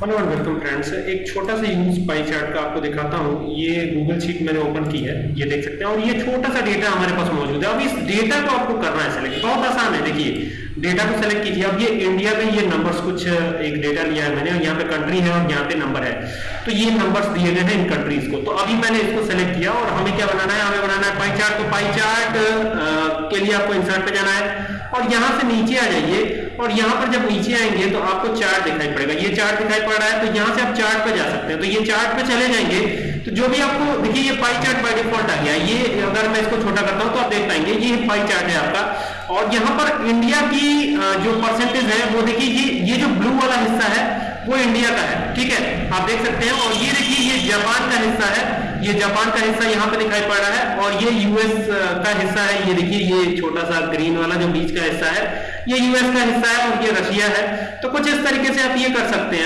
Hello and welcome friends एक छोटा सा यूज़ पाई चार्ट का आपको दिखाता हूँ। ये गूगल शीट मैंने ओपन की है। ये देख सकते हैं। और ये छोटा सा डेटा हमारे पास मौजूद है। अब इस डेटा को आपको करना है सेलेक्ट बहुत आसान है। देखिए डेटा को सेलेक्ट कीजिए। अब ये इंडिया में ये नंबर्स कुछ, एक डेटा लिया है मैंने। यहाँ पे कंट्री है और यहाँ पे नंबर है। तो ये नंबर्स दिए गए हैं इन कंट्रीज़ को। तो अभी मैंने इसको सेलेक्ट किया और हमें क्या बनाना है? हमें बनाना है पाई चार्ट तो पाई चार्ट के लिए आपको इंसर्ट पे जाना है। और यहाँ से नीचे आ जाइए। और यहाँ पर जब नीचे आएँगे तो आपको चार्ट दिखाई पड़ेगा। ये चार्ट दिखाई पड़ रहा है तो यहाँ से आप चार्ट पे जा सकते हैं। तो ये चार्ट पे चले जाएँगे तो जो भी आपको, देखिए ये पाई चार्ट बाय डिफ़ॉल्ट आ गया। ये अगर मैं इसको छोटा करता हूँ तो आप देख पाएँगे, ये पाई चार्ट है आपका। और यहाँ पर इंडिया की जो परसेंटेज है, वो देखिए, ये ये जो वो इंडिया का है, ठीक है? आप देख सकते हैं, और ये देखिए, ये जापान का हिस्सा है। ये जापान का हिस्सा यहाँ पे दिखाई पड़ रहा है, और ये यूएस का हिस्सा है। ये देखिए, ये छोटा सा ग्रीन वाला जो बीच का हिस्सा है, ये यूएस का हिस्सा है, और ये रशिया है। तो कुछ इस तरीके से आप ये कर सकते हैं।